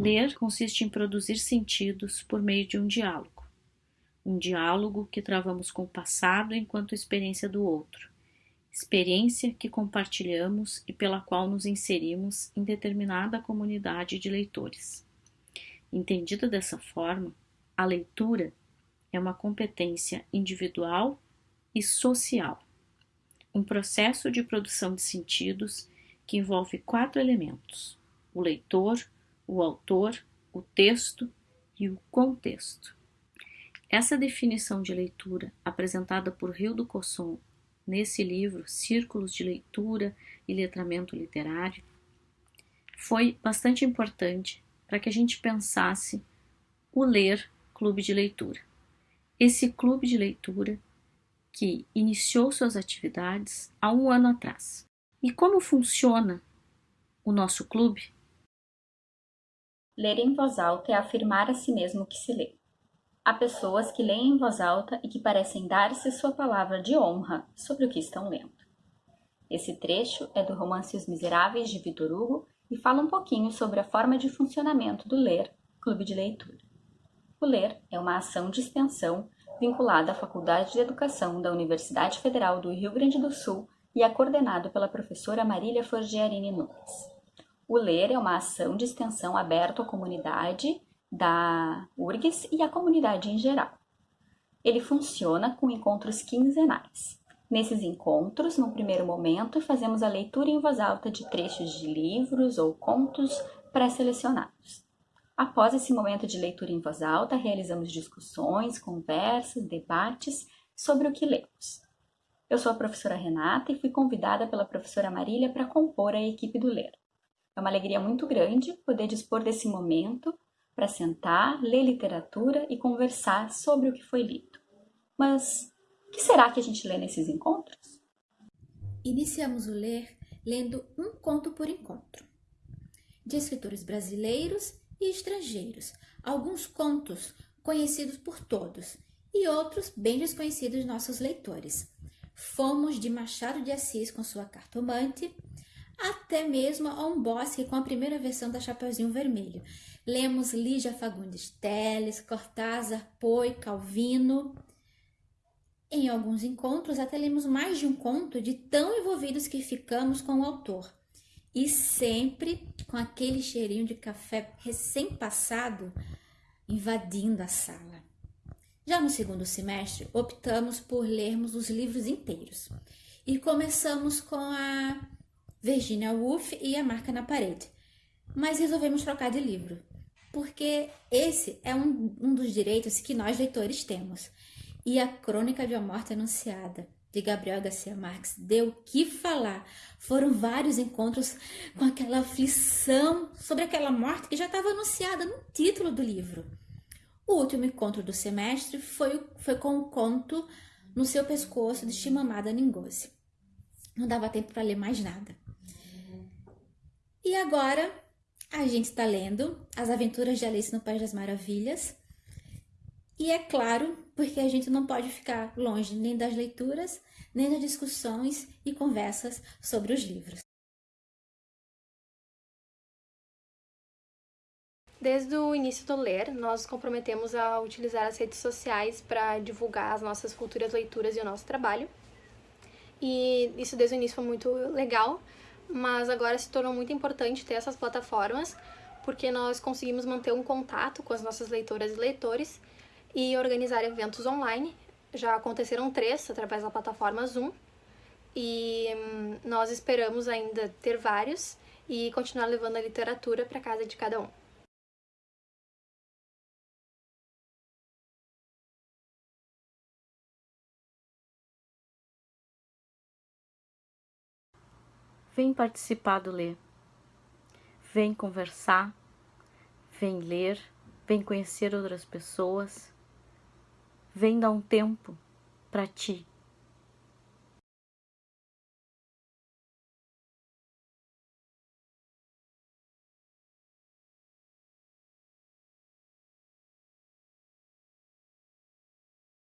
Ler consiste em produzir sentidos por meio de um diálogo. Um diálogo que travamos com o passado enquanto experiência do outro, experiência que compartilhamos e pela qual nos inserimos em determinada comunidade de leitores. Entendida dessa forma, a leitura é uma competência individual e social, um processo de produção de sentidos que envolve quatro elementos: o leitor, o autor, o texto e o contexto. Essa definição de leitura, apresentada por Rio do Cosson nesse livro Círculos de Leitura e Letramento Literário, foi bastante importante para que a gente pensasse o Ler Clube de Leitura. Esse clube de leitura que iniciou suas atividades há um ano atrás. E como funciona o nosso clube? Ler em voz alta é afirmar a si mesmo que se lê. Há pessoas que leem em voz alta e que parecem dar-se sua palavra de honra sobre o que estão lendo. Esse trecho é do romance Os Miseráveis de Vitor Hugo e fala um pouquinho sobre a forma de funcionamento do Ler Clube de Leitura. O Ler é uma ação de extensão vinculada à Faculdade de Educação da Universidade Federal do Rio Grande do Sul e é coordenado pela professora Marília Forgiarini Nunes. O Ler é uma ação de extensão aberta à comunidade da URGS e à comunidade em geral. Ele funciona com encontros quinzenais. Nesses encontros, no primeiro momento, fazemos a leitura em voz alta de trechos de livros ou contos pré-selecionados. Após esse momento de leitura em voz alta, realizamos discussões, conversas, debates sobre o que lemos. Eu sou a professora Renata e fui convidada pela professora Marília para compor a equipe do Ler. É uma alegria muito grande poder dispor desse momento para sentar, ler literatura e conversar sobre o que foi lido. Mas o que será que a gente lê nesses encontros? Iniciamos o ler lendo um conto por encontro, de escritores brasileiros e estrangeiros. Alguns contos conhecidos por todos e outros bem desconhecidos de nossos leitores. Fomos de Machado de Assis com sua cartomante até mesmo a um bosque com a primeira versão da Chapeuzinho Vermelho. Lemos Lígia Fagundes Teles, Cortázar, Poe, Calvino. Em alguns encontros, até lemos mais de um conto de tão envolvidos que ficamos com o autor. E sempre com aquele cheirinho de café recém-passado invadindo a sala. Já no segundo semestre, optamos por lermos os livros inteiros. E começamos com a Virginia Woolf e A Marca na Parede. Mas resolvemos trocar de livro, porque esse é um, um dos direitos que nós leitores temos. E a Crônica de uma Morte Anunciada, de Gabriel Garcia Marques, deu o que falar. Foram vários encontros com aquela aflição sobre aquela morte que já estava anunciada no título do livro. O último encontro do semestre foi, foi com o conto No Seu Pescoço, de Chimamada Ngozi. Não dava tempo para ler mais nada. E agora a gente está lendo As Aventuras de Alice no País das Maravilhas. E é claro, porque a gente não pode ficar longe nem das leituras, nem das discussões e conversas sobre os livros. Desde o início do Ler, nós nos comprometemos a utilizar as redes sociais para divulgar as nossas futuras leituras e o nosso trabalho. E isso desde o início foi muito legal, mas agora se tornou muito importante ter essas plataformas, porque nós conseguimos manter um contato com as nossas leitoras e leitores e organizar eventos online. Já aconteceram três através da plataforma Zoom e hum, nós esperamos ainda ter vários e continuar levando a literatura para casa de cada um. Vem participar do Ler. Vem conversar, vem ler, vem conhecer outras pessoas. Vem dar um tempo para ti.